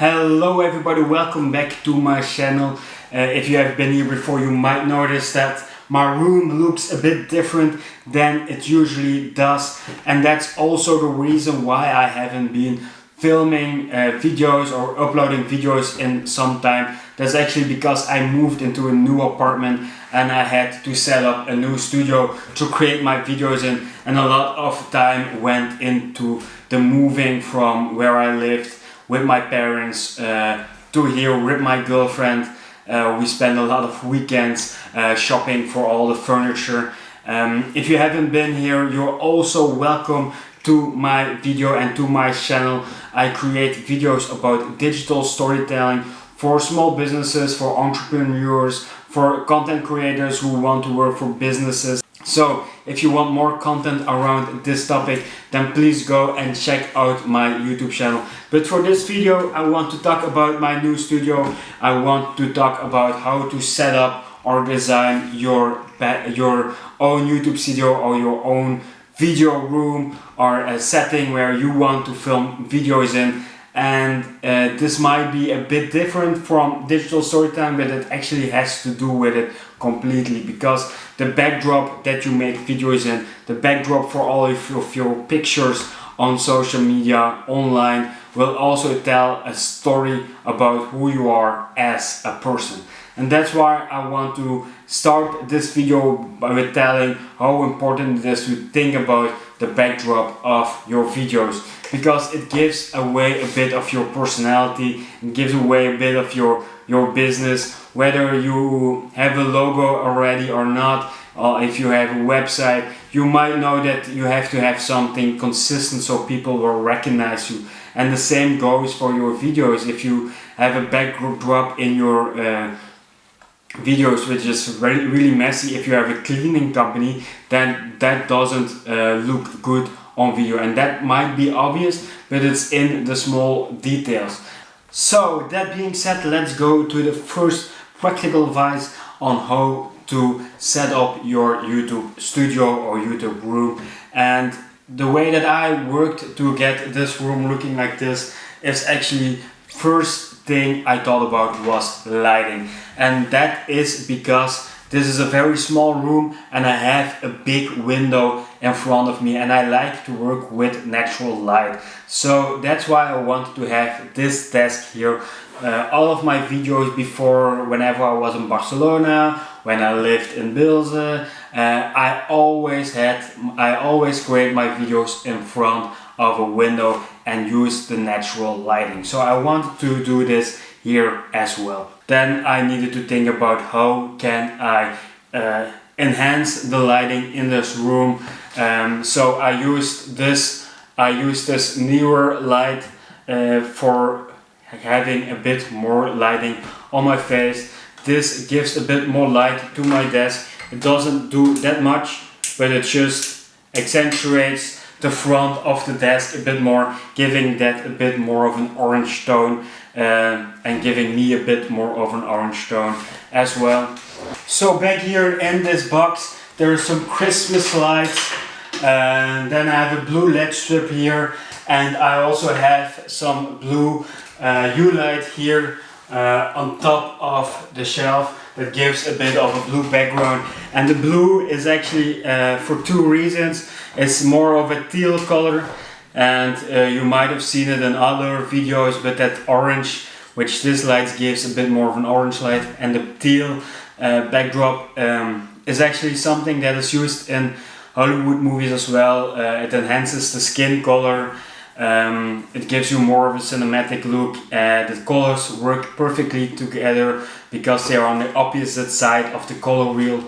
Hello everybody, welcome back to my channel. Uh, if you have been here before you might notice that my room looks a bit different than it usually does and that's also the reason why I haven't been filming uh, videos or uploading videos in some time. That's actually because I moved into a new apartment and I had to set up a new studio to create my videos in and a lot of time went into the moving from where I lived with my parents uh, to here with my girlfriend. Uh, we spend a lot of weekends uh, shopping for all the furniture. Um, if you haven't been here, you're also welcome to my video and to my channel. I create videos about digital storytelling for small businesses, for entrepreneurs, for content creators who want to work for businesses. So if you want more content around this topic, then please go and check out my YouTube channel. But for this video, I want to talk about my new studio. I want to talk about how to set up or design your, your own YouTube studio or your own video room or a setting where you want to film videos in and uh, this might be a bit different from digital storytelling but it actually has to do with it completely because the backdrop that you make videos in the backdrop for all of your, of your pictures on social media online will also tell a story about who you are as a person. And that's why I want to start this video by telling how important it is to think about the backdrop of your videos because it gives away a bit of your personality gives away a bit of your your business whether you have a logo already or not or if you have a website you might know that you have to have something consistent so people will recognize you. And the same goes for your videos. If you have a backdrop in your uh, videos which is really, really messy if you have a cleaning company then that doesn't uh, look good on video and that might be obvious but it's in the small details. So that being said let's go to the first practical advice on how to set up your YouTube studio or YouTube room. And the way that I worked to get this room looking like this is actually first thing I thought about was lighting. And that is because this is a very small room and I have a big window in front of me and I like to work with natural light. So that's why I wanted to have this desk here. Uh, all of my videos before, whenever I was in Barcelona, when I lived in Bilze, uh, I always had, I always create my videos in front of a window and use the natural lighting. So I wanted to do this here as well. Then I needed to think about how can I uh, enhance the lighting in this room. Um, so I used this, I used this Neewer light uh, for having a bit more lighting on my face. This gives a bit more light to my desk. It doesn't do that much, but it just accentuates the front of the desk a bit more, giving that a bit more of an orange tone uh, and giving me a bit more of an orange tone as well. So back here in this box there are some Christmas lights and then I have a blue LED strip here and I also have some blue uh, Hue light here uh, on top of the shelf that gives a bit of a blue background. And the blue is actually uh, for two reasons. It's more of a teal color and uh, you might have seen it in other videos but that orange which this light gives a bit more of an orange light and the teal uh, backdrop um, is actually something that is used in Hollywood movies as well. Uh, it enhances the skin color um, it gives you more of a cinematic look uh, the colors work perfectly together because they are on the opposite side of the color wheel.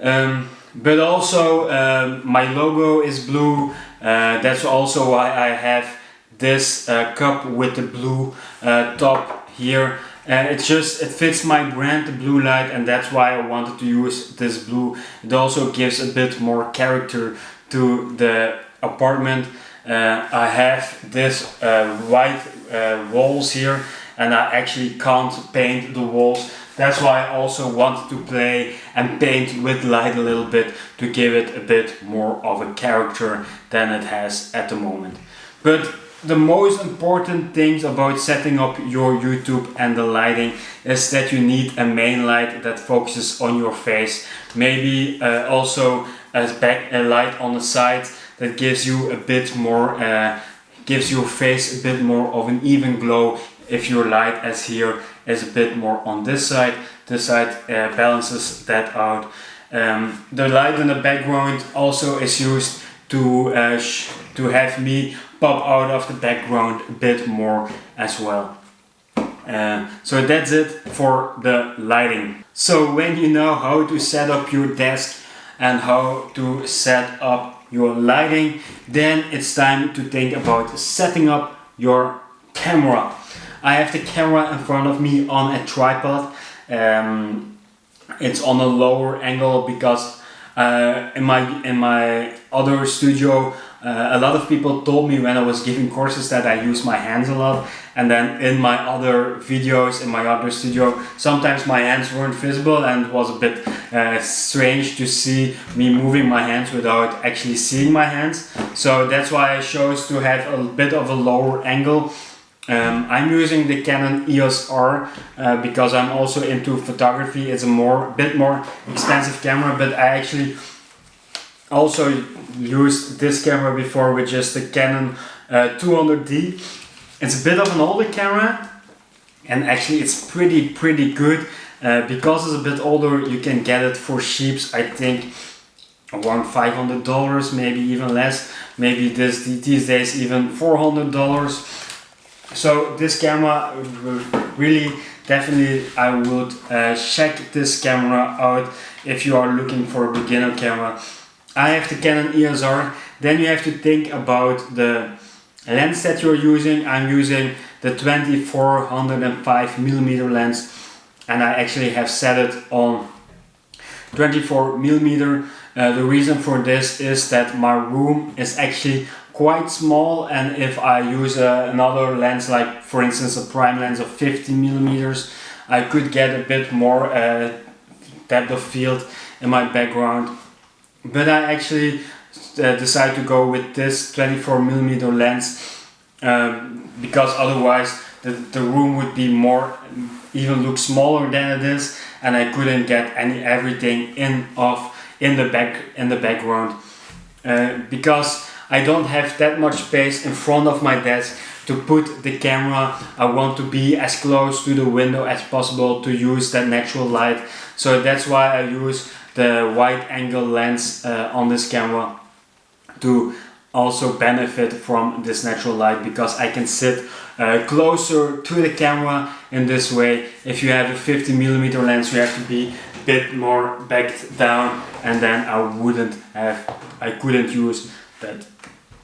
Um, but also um, my logo is blue. Uh, that's also why I have this uh, cup with the blue uh, top here. And it just it fits my brand the blue light and that's why I wanted to use this blue. It also gives a bit more character to the apartment I have this uh, white uh, walls here and I actually can't paint the walls. That's why I also wanted to play and paint with light a little bit to give it a bit more of a character than it has at the moment. But the most important things about setting up your YouTube and the lighting is that you need a main light that focuses on your face. Maybe uh, also a, back, a light on the side that gives you a bit more, uh, gives your face a bit more of an even glow if your light as here is a bit more on this side. This side uh, balances that out. Um, the light in the background also is used to, uh, to have me pop out of the background a bit more as well. Uh, so that's it for the lighting. So when you know how to set up your desk and how to set up your lighting, then it's time to think about setting up your camera. I have the camera in front of me on a tripod. Um, it's on a lower angle because uh, in my in my other studio uh, a lot of people told me when I was giving courses that I use my hands a lot and then in my other videos in my other studio sometimes my hands weren't visible and was a bit uh, strange to see me moving my hands without actually seeing my hands so that's why I chose to have a bit of a lower angle um, I'm using the Canon EOS R uh, because I'm also into photography. It's a more, bit more expensive camera, but I actually also used this camera before, which is the Canon uh, 200D. It's a bit of an older camera, and actually it's pretty, pretty good. Uh, because it's a bit older, you can get it for sheeps, I think around $500, maybe even less. Maybe this these days even $400 so this camera really definitely I would uh, check this camera out if you are looking for a beginner camera I have the Canon EOS R. Then you have to think about the lens that you're using. I'm using the 2405 millimeter lens and I actually have set it on 24 millimeter. Uh, the reason for this is that my room is actually quite small and if I use uh, another lens like for instance a prime lens of 50 millimeters I could get a bit more uh, depth of field in my background but I actually uh, decided to go with this 24 millimeter lens um, because otherwise the, the room would be more even look smaller than it is and I couldn't get any everything in off in the back in the background uh, because I don't have that much space in front of my desk to put the camera. I want to be as close to the window as possible to use that natural light. So that's why I use the wide angle lens uh, on this camera to also benefit from this natural light because I can sit uh, closer to the camera in this way. If you have a 50 millimeter lens, you have to be a bit more backed down and then I wouldn't have, I couldn't use that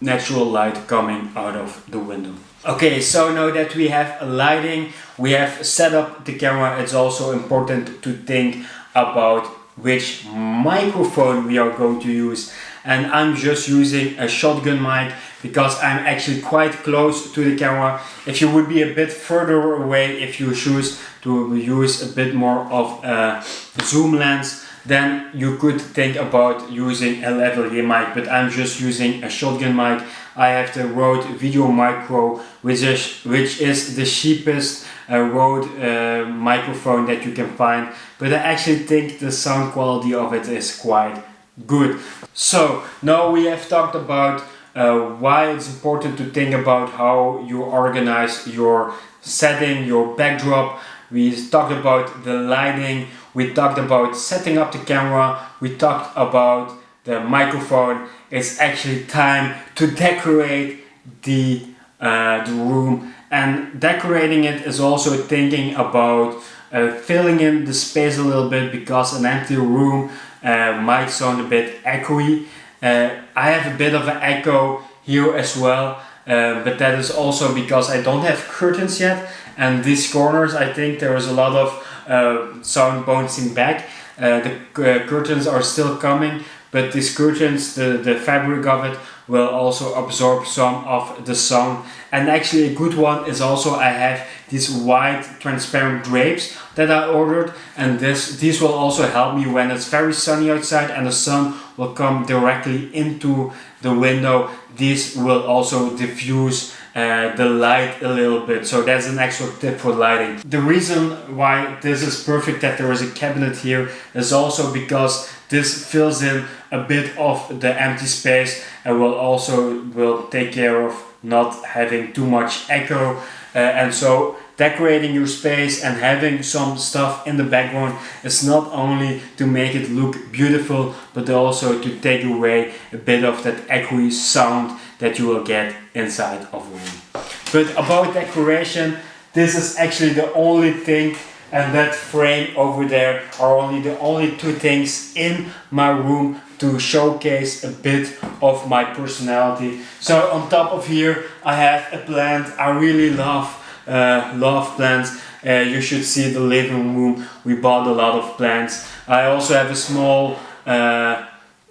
natural light coming out of the window. Okay, so now that we have a lighting, we have set up the camera, it's also important to think about which microphone we are going to use. And I'm just using a shotgun mic because I'm actually quite close to the camera. If you would be a bit further away, if you choose to use a bit more of a zoom lens, then you could think about using a lavalier mic, but I'm just using a shotgun mic. I have the Rode Video Micro, which is, which is the cheapest uh, Rode uh, microphone that you can find, but I actually think the sound quality of it is quite good. So now we have talked about uh, why it's important to think about how you organize your setting, your backdrop. We talked about the lighting, we talked about setting up the camera, we talked about the microphone. It's actually time to decorate the, uh, the room and decorating it is also thinking about uh, filling in the space a little bit because an empty room uh, might sound a bit echoey. Uh, I have a bit of an echo here as well uh, but that is also because I don't have curtains yet and these corners I think there is a lot of uh, sound bouncing back. Uh, the uh, curtains are still coming, but these curtains, the, the fabric of it, will also absorb some of the sun. And actually a good one is also I have these white transparent drapes that I ordered and this these will also help me when it's very sunny outside and the sun will come directly into the window. These will also diffuse uh, the light a little bit so that's an extra tip for lighting the reason why this is perfect that there is a cabinet here is also because this fills in a bit of the empty space and will also will take care of not having too much echo uh, and so decorating your space and having some stuff in the background is not only to make it look beautiful but also to take away a bit of that echoey sound that you will get inside of a room. But about decoration, this is actually the only thing and that frame over there are only the only two things in my room to showcase a bit of my personality. So on top of here I have a plant I really love uh, love plants. Uh, you should see the living room. We bought a lot of plants. I also have a small uh,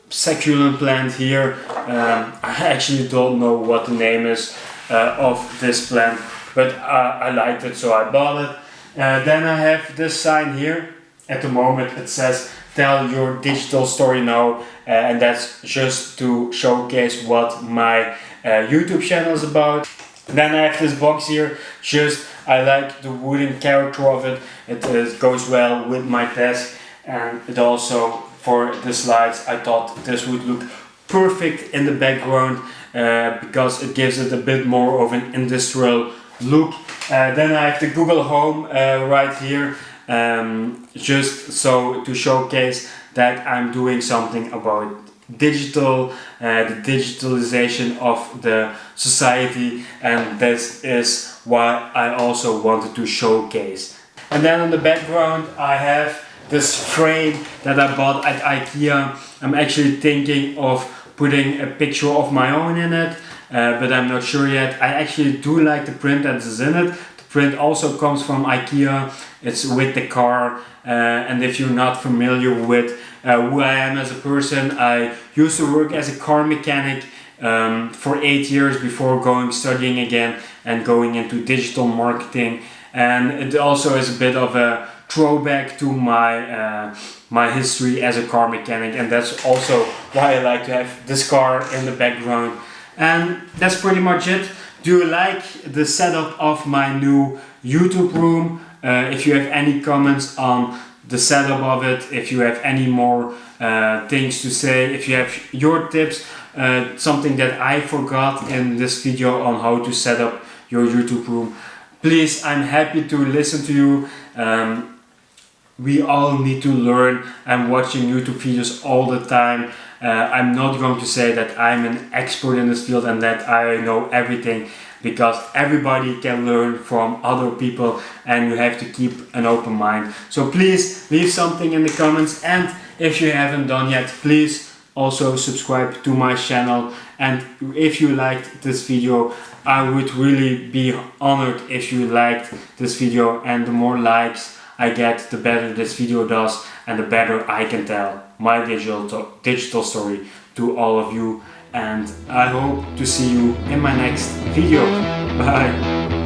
succulent plant here. Um, I actually don't know what the name is uh, of this plant, but I liked it so I bought it. Uh, then I have this sign here. At the moment it says tell your digital story now uh, and that's just to showcase what my YouTube channel is about. Then I have this box here, just I like the wooden character of it, it uh, goes well with my desk and it also for the slides I thought this would look perfect in the background uh, because it gives it a bit more of an industrial look. Uh, then I have the Google Home uh, right here um, just so to showcase that I'm doing something about digital, uh, the digitalization of the society and this is what I also wanted to showcase. And then on the background I have this frame that I bought at Ikea. I'm actually thinking of putting a picture of my own in it uh, but I'm not sure yet. I actually do like the print that is in it. The print also comes from Ikea. It's with the car uh, and if you're not familiar with uh, who I am as a person. I used to work as a car mechanic um, for eight years before going studying again and going into digital marketing and it also is a bit of a throwback to my uh, my history as a car mechanic and that's also why I like to have this car in the background and that's pretty much it. Do you like the setup of my new YouTube room? Uh, if you have any comments on the setup of it, if you have any more uh, things to say, if you have your tips, uh, something that I forgot in this video on how to set up your YouTube room, please, I'm happy to listen to you. Um, we all need to learn. I'm watching YouTube videos all the time. Uh, I'm not going to say that I'm an expert in this field and that I know everything because everybody can learn from other people and you have to keep an open mind. So please leave something in the comments and if you haven't done yet, please also subscribe to my channel and if you liked this video I would really be honored if you liked this video and the more likes I get the better this video does and the better I can tell my digital, digital story to all of you and I hope to see you in my next video. Bye!